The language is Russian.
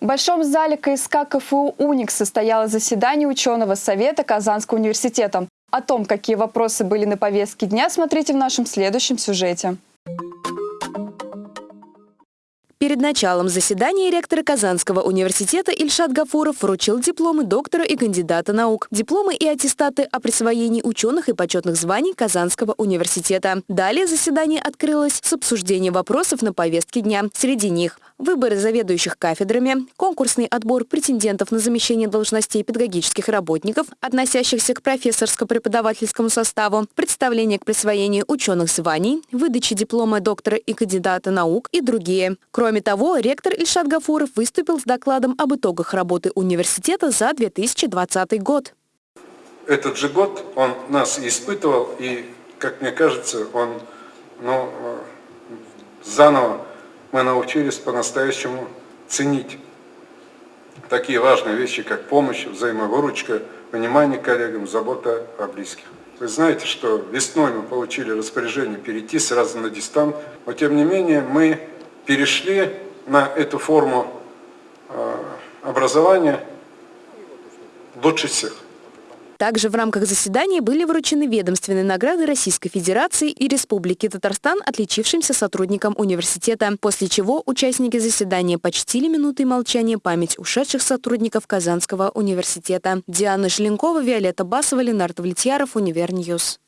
В Большом зале КСК КФУ «Уникс» состоялось заседание ученого совета Казанского университета. О том, какие вопросы были на повестке дня, смотрите в нашем следующем сюжете. Перед началом заседания ректор Казанского университета Ильшат Гафуров вручил дипломы доктора и кандидата наук, дипломы и аттестаты о присвоении ученых и почетных званий Казанского университета. Далее заседание открылось с обсуждением вопросов на повестке дня. Среди них выборы заведующих кафедрами, конкурсный отбор претендентов на замещение должностей педагогических работников, относящихся к профессорско-преподавательскому составу, представление к присвоению ученых званий, выдача диплома доктора и кандидата наук и другие. Кроме того, ректор Ильшат Гафуров выступил с докладом об итогах работы университета за 2020 год. Этот же год он нас испытывал, и, как мне кажется, он ну, заново мы научились по-настоящему ценить такие важные вещи, как помощь, взаимовыручка, внимание коллегам, забота о близких. Вы знаете, что весной мы получили распоряжение перейти сразу на дистант, но тем не менее мы перешли на эту форму э, образования лучше всех. Также в рамках заседания были вручены ведомственные награды Российской Федерации и Республики Татарстан отличившимся сотрудникам университета, после чего участники заседания почтили минутой молчания память ушедших сотрудников Казанского университета. Диана Желенкова, Виолетта Басова, Ленар Довлетьяров, Univer News.